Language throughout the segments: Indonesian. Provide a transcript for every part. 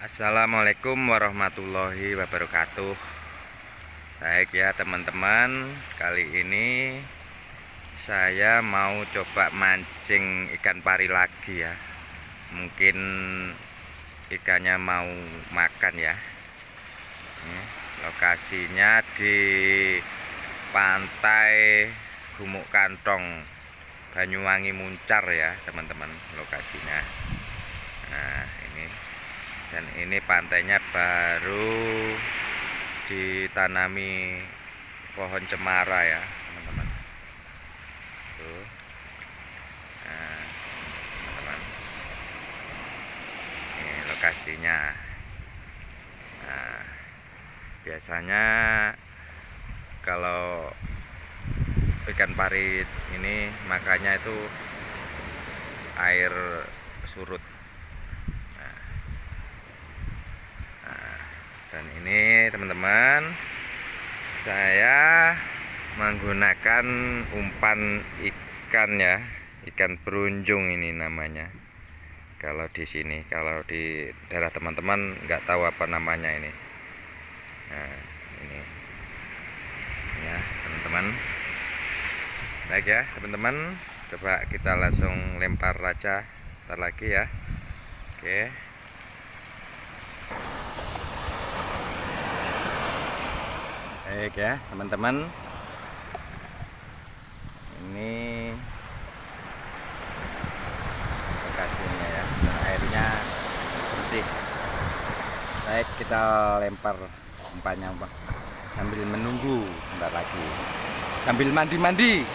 Assalamualaikum warahmatullahi wabarakatuh. Baik ya teman-teman. Kali ini Saya mau coba mancing ikan pari lagi ya. Mungkin Ikannya mau makan ya. Lokasinya di Pantai Gumuk Kantong Banyuwangi Muncar ya teman-teman Lokasinya. Nah ini dan ini pantainya baru ditanami pohon cemara ya teman-teman. Tuh. Nah teman-teman. Ini lokasinya. Nah biasanya kalau ikan parit ini makanya itu air surut dan ini teman-teman saya menggunakan umpan ikan ya ikan berunjung ini namanya. Kalau di sini kalau di daerah teman-teman nggak tahu apa namanya ini. Nah ini. Ya teman-teman. Baik ya teman-teman coba kita langsung lempar raja ntar lagi ya. Oke baik ya teman-teman. Ini lokasinya ya. Dan airnya bersih. Baik kita lempar umpannya sambil menunggu sebentar lagi. Sambil mandi-mandi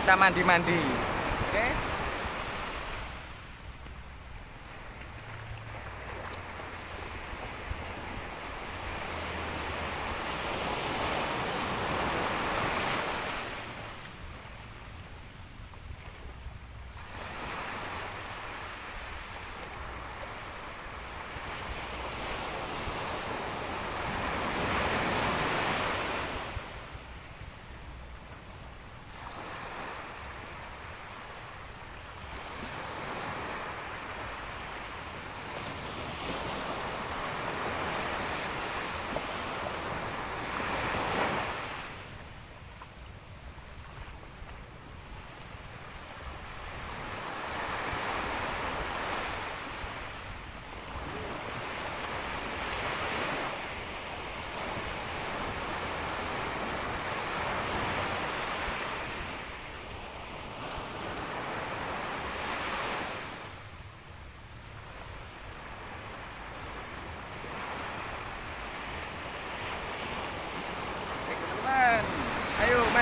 kita mandi-mandi oke okay?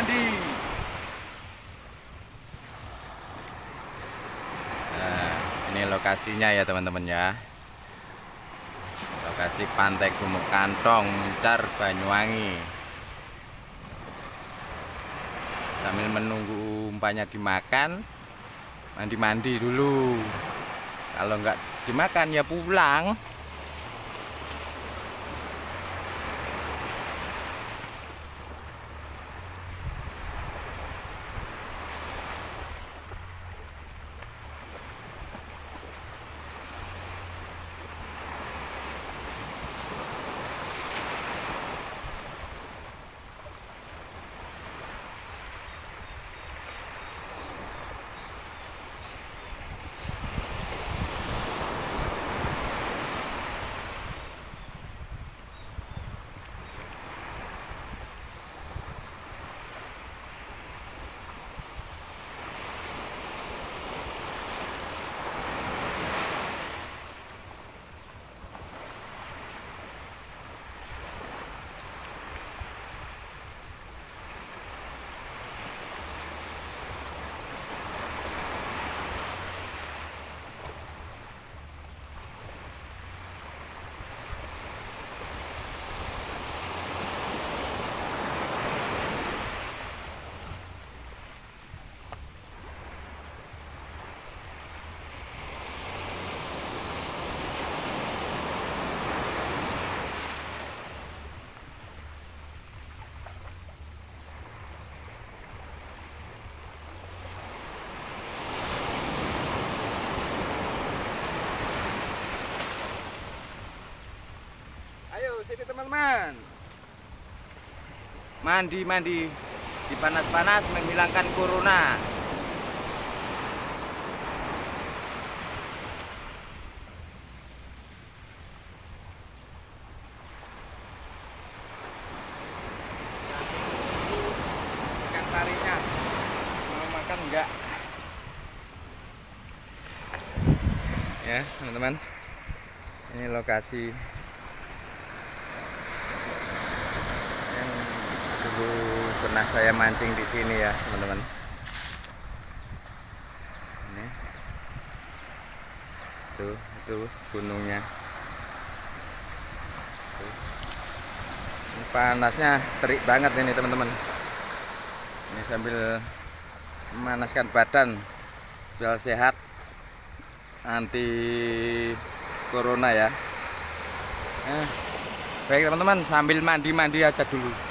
Andi. Nah, ini lokasinya ya teman-teman ya. Lokasi Pantai Gumuk Kantong, Muncar, Banyuwangi. Sambil menunggu umpanya dimakan, mandi-mandi dulu. Kalau nggak dimakan ya pulang. Teman-teman. Mandi mandi di panas-panas menghilangkan corona. Ikan tarinya mau makan enggak? Ya teman-teman, ini lokasi yang dulu pernah saya mancing di sini ya teman-teman ini tuh itu gunungnya. Ini panasnya terik banget ini teman-teman ini sambil memanaskan badan biar sehat anti corona ya eh. Baik teman-teman, sambil mandi-mandi aja dulu.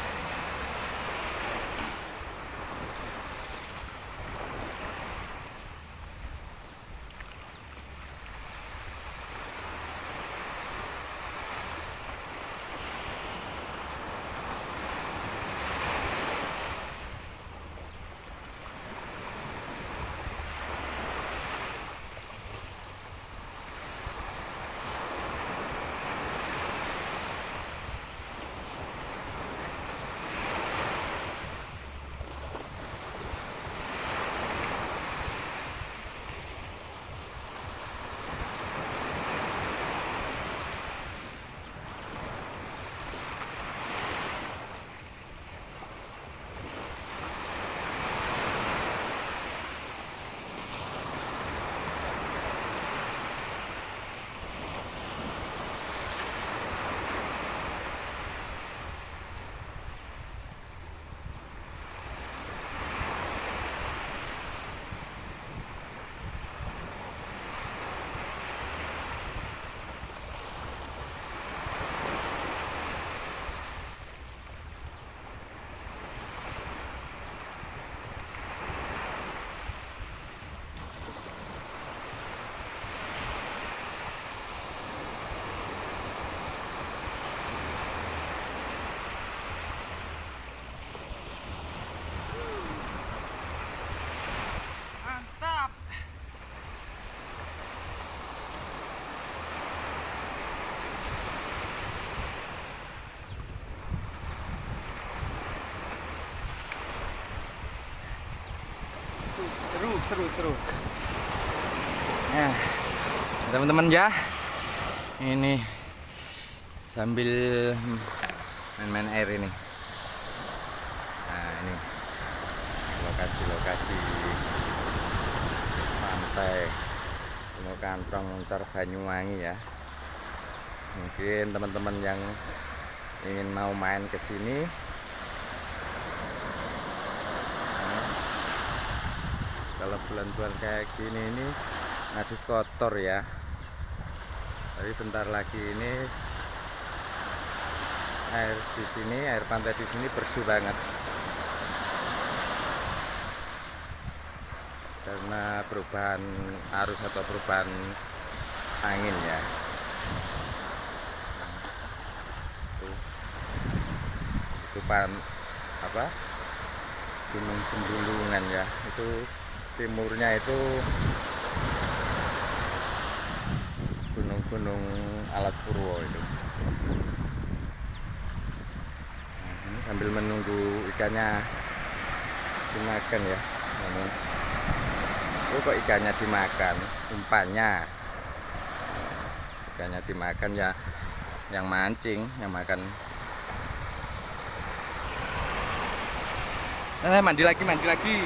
Seru seru. Ya teman-teman ya. Ini sambil main-main air ini. Nah ini. Lokasi-lokasi pantai. Gunung Kantong Moncar Banyuwangi ya. Mungkin teman-teman yang ingin mau main ke sini nah, kalau bulan-bulan kayak gini ini masih kotor ya. Tapi bentar lagi ini air di sini air pantai di sini bersih banget. Karena perubahan arus atau perubahan angin ya. Pan apa? Gunung sembulungan ya. Itu timurnya itu gunung-gunung alas purwo itu. Nah, ini sambil menunggu ikannya dimakan ya. Ini. Oh kok ikannya dimakan? Umpannya. Ikannya dimakan ya yang mancing yang makan. Eh mandi lagi mandi lagi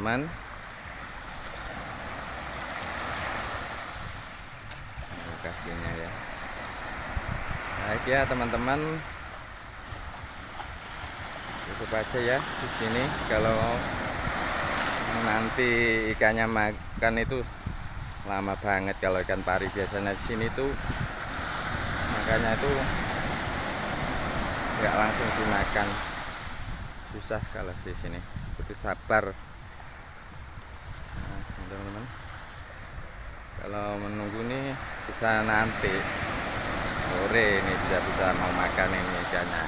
teman-teman. Lokasinya ya. Baik ya teman-teman. Cukup aja ya di sini kalau nanti ikannya makan itu lama banget kalau ikan pari biasanya di sini tuh makanya itu nggak langsung dimakan susah kalau di sini butuh sabar teman-teman. Kalau menunggu nih bisa nanti sore ini bisa bisa mau makan ini ikannya.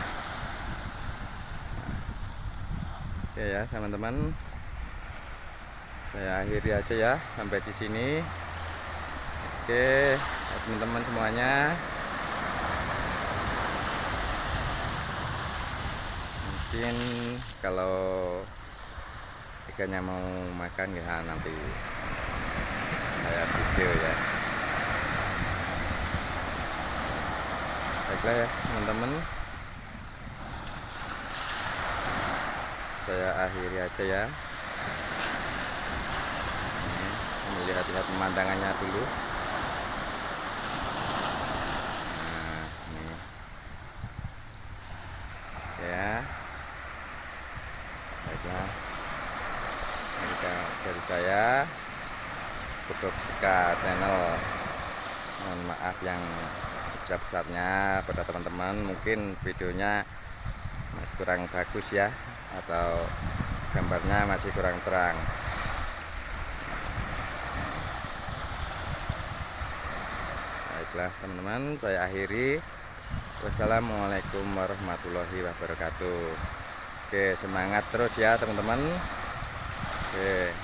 Oke ya teman-teman. Saya akhiri aja ya sampai di sini. Oke teman-teman semuanya. Mungkin kalau ikannya mau makan ya nanti saya video ya. Baiklah ya teman-teman. Saya akhiri aja ya. Melihat-lihat pemandangannya dulu nah ini Oke ya baiklah ini dari saya Bedok Seka channel. Mohon maaf yang sebesar-besarnya pada teman-teman. Mungkin videonya kurang bagus ya atau gambarnya masih kurang terang. Baiklah teman-teman saya akhiri. Wassalamualaikum warahmatullahi wabarakatuh. Oke semangat terus ya teman-teman. Oke